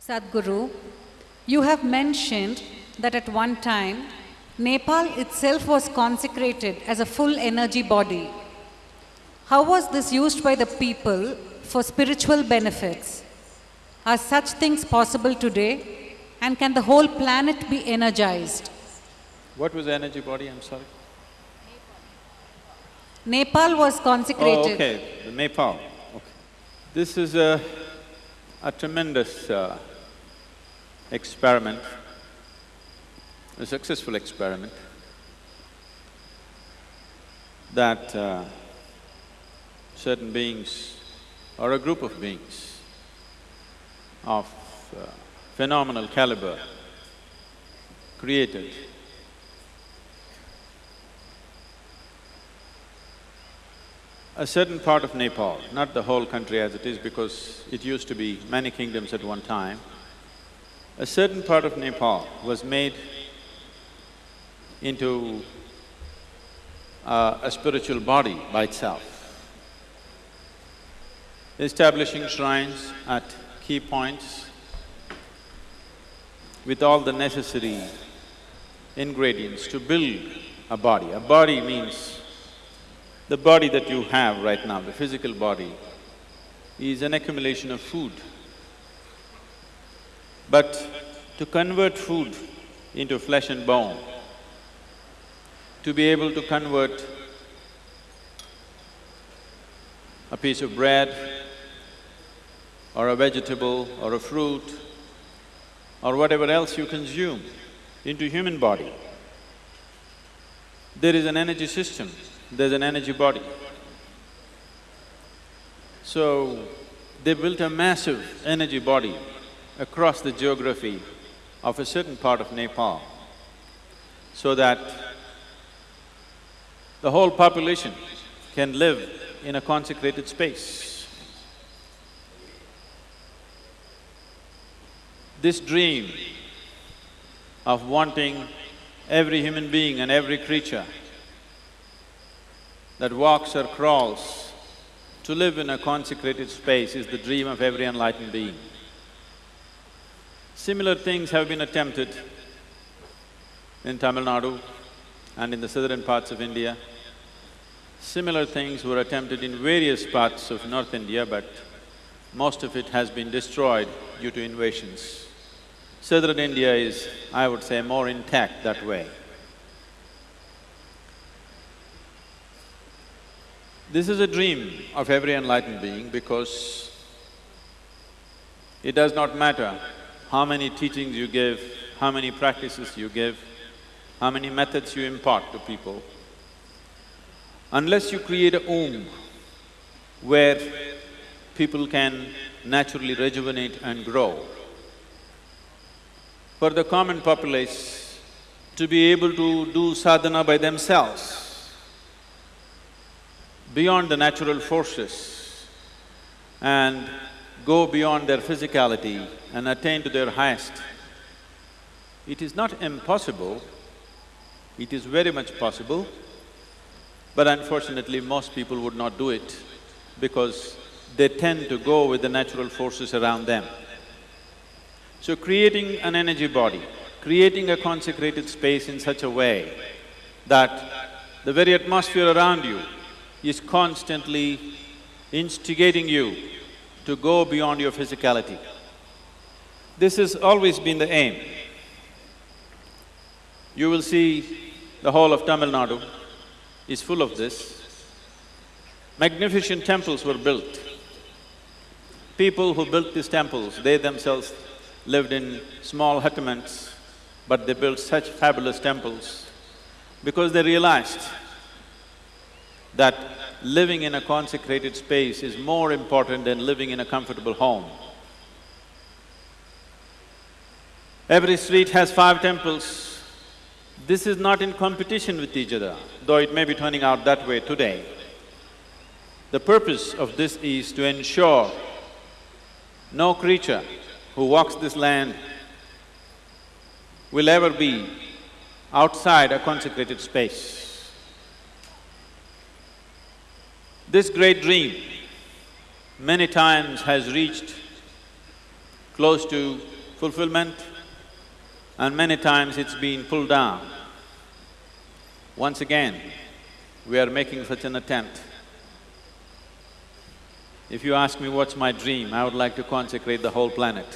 Sadhguru, you have mentioned that at one time Nepal itself was consecrated as a full energy body. How was this used by the people for spiritual benefits? Are such things possible today? And can the whole planet be energized? What was the energy body, I'm sorry? Nepal was consecrated. Oh, okay, Nepal, okay. This is a, a tremendous uh, experiment, a successful experiment that uh, certain beings or a group of beings of uh, phenomenal caliber created a certain part of Nepal, not the whole country as it is because it used to be many kingdoms at one time, a certain part of Nepal was made into uh, a spiritual body by itself. Establishing shrines at key points with all the necessary ingredients to build a body. A body means the body that you have right now, the physical body, is an accumulation of food. But to convert food into flesh and bone, to be able to convert a piece of bread or a vegetable or a fruit or whatever else you consume into human body, there is an energy system, there's an energy body. So, they built a massive energy body across the geography of a certain part of Nepal so that the whole population can live in a consecrated space. This dream of wanting every human being and every creature that walks or crawls to live in a consecrated space is the dream of every enlightened being. Similar things have been attempted in Tamil Nadu and in the southern parts of India. Similar things were attempted in various parts of North India, but most of it has been destroyed due to invasions. Southern India is, I would say, more intact that way. This is a dream of every enlightened being because it does not matter how many teachings you give, how many practices you give, how many methods you impart to people. Unless you create a womb where people can naturally rejuvenate and grow, for the common populace to be able to do sadhana by themselves, beyond the natural forces and go beyond their physicality and attain to their highest. It is not impossible, it is very much possible, but unfortunately most people would not do it because they tend to go with the natural forces around them. So creating an energy body, creating a consecrated space in such a way that the very atmosphere around you is constantly instigating you to go beyond your physicality. This has always been the aim. You will see the whole of Tamil Nadu is full of this. Magnificent temples were built. People who built these temples, they themselves lived in small hutments, but they built such fabulous temples because they realized that living in a consecrated space is more important than living in a comfortable home. Every street has five temples. This is not in competition with each other, though it may be turning out that way today. The purpose of this is to ensure no creature who walks this land will ever be outside a consecrated space. This great dream many times has reached close to fulfillment, and many times it's been pulled down. Once again, we are making such an attempt. If you ask me what's my dream, I would like to consecrate the whole planet.